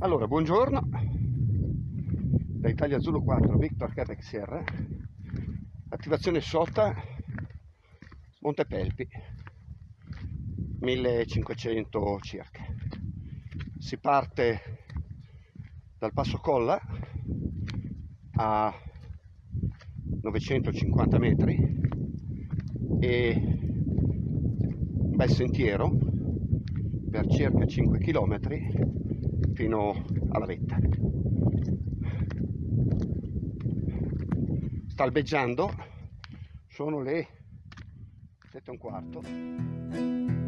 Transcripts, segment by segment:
Allora, buongiorno. Da Italia Zulu 4, Victor Quebec Sierra, attivazione SOTA Montepelpi, 1500 circa. Si parte dal Passo Colla a 950 metri e un bel sentiero per circa 5 km fino alla vetta. Sta sono le 7 e un quarto.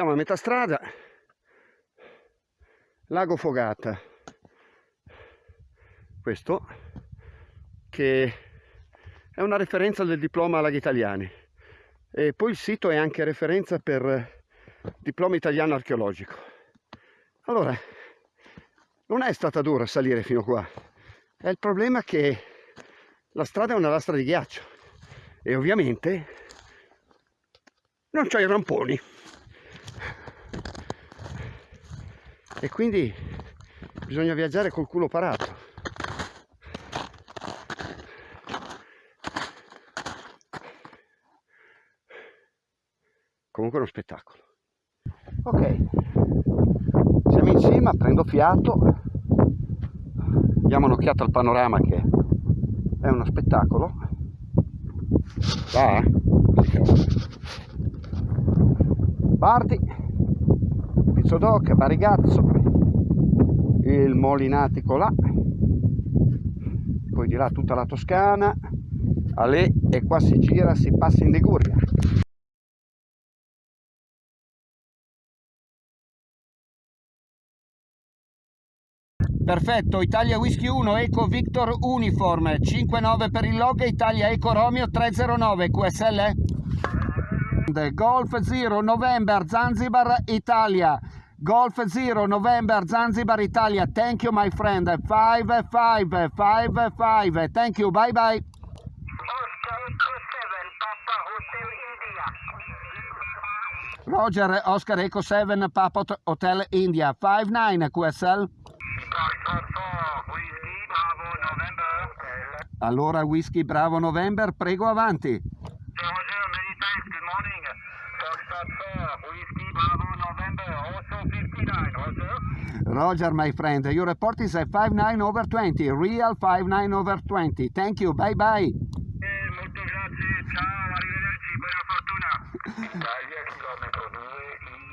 Siamo a metà strada. Lago Fogata. Questo che è una referenza del diploma Laghi Italiani. E poi il sito è anche referenza per diploma italiano archeologico. Allora non è stata dura salire fino qua. È il problema che la strada è una lastra di ghiaccio e ovviamente non c'ho i ramponi e quindi bisogna viaggiare col culo parato. Comunque è uno spettacolo. Ok. Siamo in cima prendo fiato. Diamo un'occhiata al panorama che è uno spettacolo. Va Bardi, Pizzodoc, Barigazzo, il Molinatico là, poi di là tutta la Toscana, Ale e qua si gira, si passa in Liguria. Perfetto, Italia Whisky 1, Eco Victor Uniform, 59 per il log, Italia Eco Romeo 309, QSL? Golf 0 November Zanzibar Italia Golf 0 November Zanzibar Italia. Thank you my friend. 5 5 5 5 Thank you. Bye bye. Roger Oscar Eco 7 Papa Hotel India. 59 QSL Allora Whisky Bravo November prego avanti. Roger, my friend, your report is a 59 over 20, real 59 over 20. Thank you, bye bye. Eh, molto grazie, ciao, arrivederci, buona fortuna. Italia chilometro 2,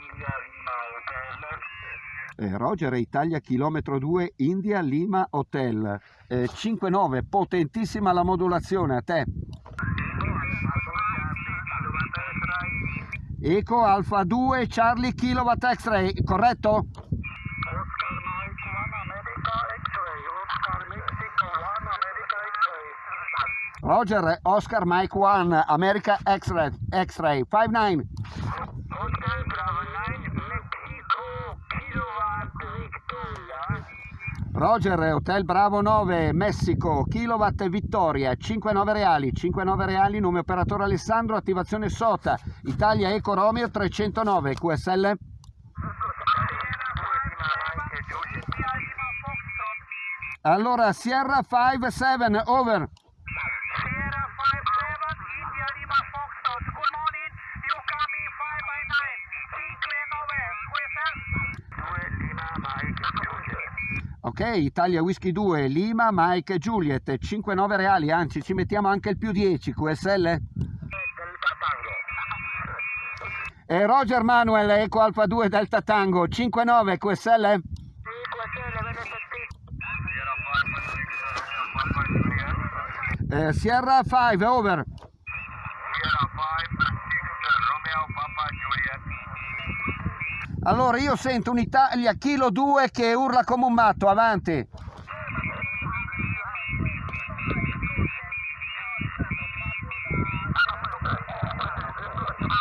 India Lima Hotel. Eh, Roger, Italia chilometro 2, India Lima Hotel. Eh, 5-9, potentissima la modulazione, a te. Eco Alfa 2 Charlie Kilowatt X-Ray, corretto? Roger, Oscar Mike 1, America X-Ray, X-Ray, 5-9. Roger, Hotel Bravo 9, Messico, Kilowatt Vittoria, 5-9 reali, 5-9 reali, nome operatore Alessandro, attivazione SOTA, Italia Eco Romeo 309, QSL? Allora, Sierra 5-7, over. Italia Whisky 2, Lima, Mike Juliet, 5-9 reali, anzi ci mettiamo anche il più 10, QSL? E Roger Manuel, Eco Alfa 2 Delta Tango, 59 QSL? Eh, Sierra 5, over. Sierra 5, 6, Romeo, Papa, Juliet. Allora io sento un'Italia Kilo 2 che urla come un matto, avanti.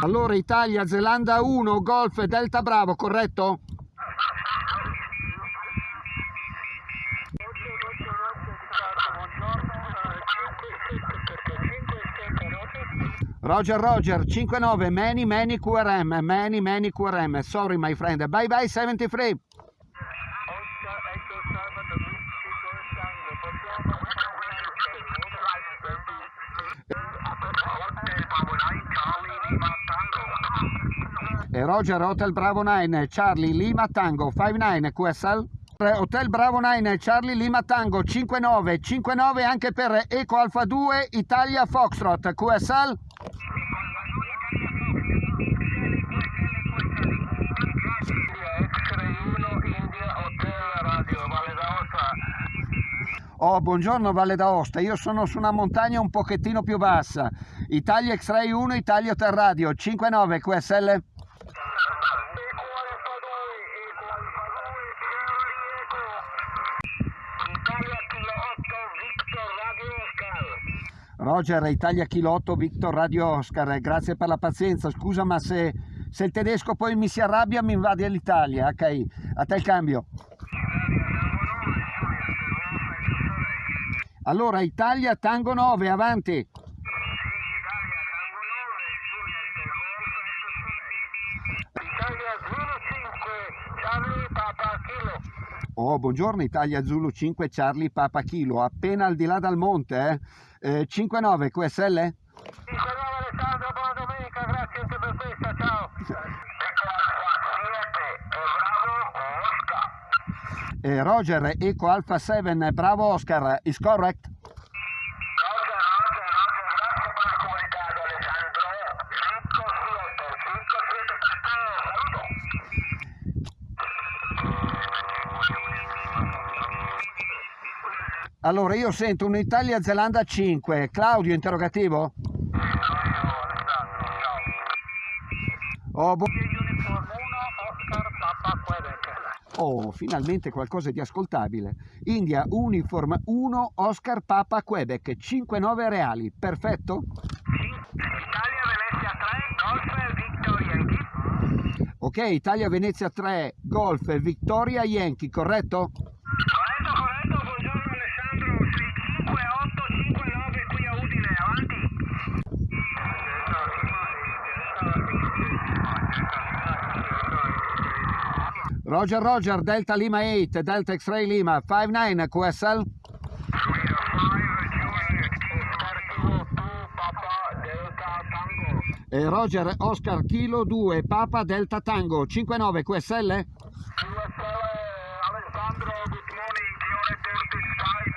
Allora Italia, Zelanda 1, Golf, Delta Bravo, corretto? Roger Roger 59 Many Many QRM Many Many QRM Sorry my friend. Bye bye 73 e Roger Hotel Bravo 9 Charlie Lima Tango 59 QSL Hotel Bravo 9 Charlie Lima Tango 59 59 anche per Eco Alfa 2 Italia Foxtrot QSL Oh, buongiorno Valle d'Aosta, io sono su una montagna un pochettino più bassa. Italia X-Ray 1, Italia Hotel Radio, 59 QSL. Roger, Italia Kilo 8, Victor Radio Oscar, grazie per la pazienza, scusa ma se, se il tedesco poi mi si arrabbia mi invade l'Italia, ok? A te il cambio. Allora, Italia Tango 9, avanti. Oh, buongiorno Italia Zulu 5 Charlie Papa Kilo, appena al di là dal monte, eh? eh 5-9 QSL? 5-9 Alessandro, buona domenica, grazie anche per questa, ciao. Eh, Roger, Eco Alpha 7, bravo Oscar, is correct? Allora, io sento un'Italia Zelanda 5. Claudio, interrogativo? Oh, bu- oh, finalmente qualcosa di ascoltabile. India Uniform 1 Oscar Papa Quebec 5-9 reali. Perfetto? Italia Venezia 3, Golf Victoria Yankee. Ok, Italia Venezia 3 Golf Victoria Yankee, corretto? Corretto, corretto, buongiorno Alessandro, 65859 qui a Udine, avanti. Roger Roger, Delta Lima 8, Delta X-Ray Lima 5-9 QSL. E Roger Oscar Kilo 2 Papa Delta Tango 5-9 QSL. Alessandro, good morning, 35,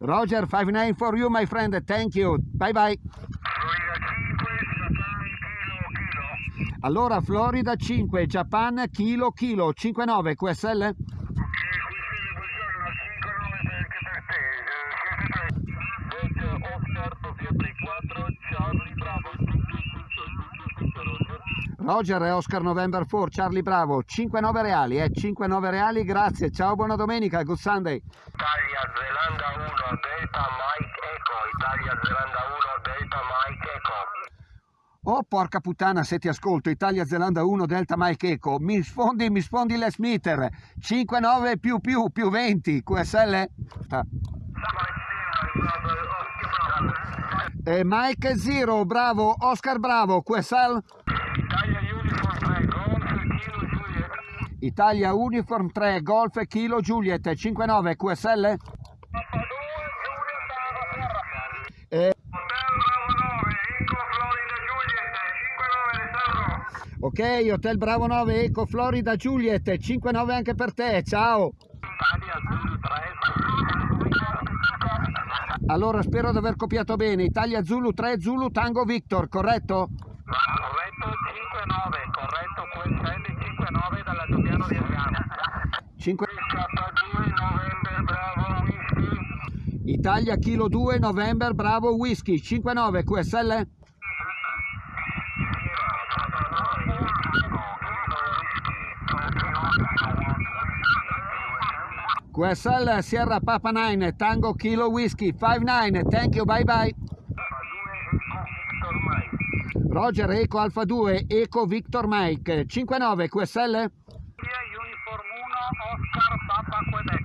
65. Roger 5-9 for you my friend, thank you, bye bye. Allora Florida 5, Japan Kilo Kilo 5-9 QSL. Roger e Oscar November 4, Charlie Bravo, 5-9 reali, eh, 5-9 reali, grazie, ciao, buona domenica, good Sunday. Italia Zelanda 1 Delta Mike Echo Italia Zelanda 1 Delta Mike Echo Oh porca puttana se ti ascolto, Italia Zelanda 1 Delta Mike Eco, mi sfondi, mi sfondi les meter, 5-9 più più più 20, QSL? E Mike Zero, bravo, Oscar bravo, QSL? Italia Uniform 3 Golf Kilo Juliet Italia Uniform 3, Golf Kilo Juliet, 5-9 QSL? Papa 2 Juliet Bravo Terra E, Hotel Bravo 9 Eco Florida Juliet 5-9 Alessandro ok, Hotel Bravo 9, Eco Florida Juliet, 5-9 anche per te, ciao! Italia Zulu 3 Allora spero di aver copiato bene. Italia Zulu 3 Zulu Tango Victor, corretto? Corretto 5-9, corretto QSL 5-9 dalla Doppiano di Adriano. 5... K2 November Bravo Whisky. Italia Kilo 2 November Bravo Whisky 59 QSL? QSL Sierra Papa 9 Tango Kilo Whisky 59 Thank you bye bye Roger Eco Alfa 2 Eco Victor Mike 59 QSL Uniform 1 Oscar Papa Quebec.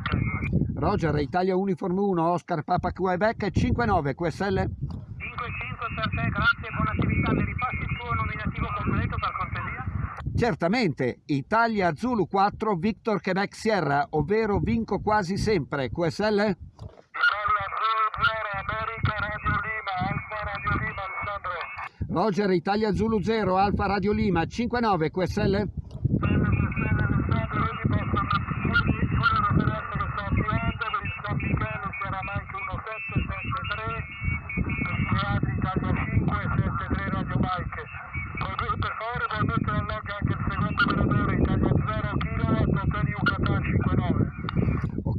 Roger Italia Uniform 1 Oscar Papa Quebec 59 QSL 5-5 per te, grazie, buona attività. Mi ripassi il tuo nominativo completo per? Certamente Italia Zulu 4 Victor Quebec Sierra ovvero vinco quasi sempre. QSL Italia 0 America Radio Lima, Alfa Radio Lima Alessandro. Roger Italia Zulu 0 Alfa Radio Lima 59 QSL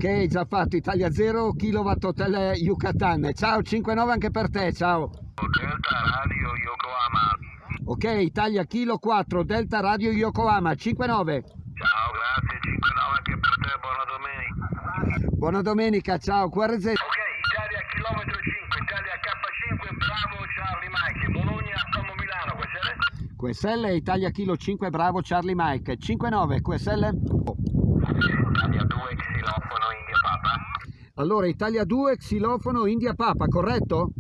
Ok, già fatto Italia 0 kW Hotel Yucatan. Ciao 59 anche per te, ciao. Delta Radio Yokohama. Ok, Italia Kilo 4 Delta Radio Yokohama 59. Ciao, grazie, 59 anche per te, buona domenica. Buona domenica, ciao. QRZ Ok, Italia chilometro 5, Italia K5, bravo Charlie Mike, Bologna, Como Milano, è? QSL Italia Kilo 5 Bravo Charlie Mike 59 QSL. Oh. Italia 2, xilofono, India Papa. Allora Italia 2 Xilofono India Papa, corretto?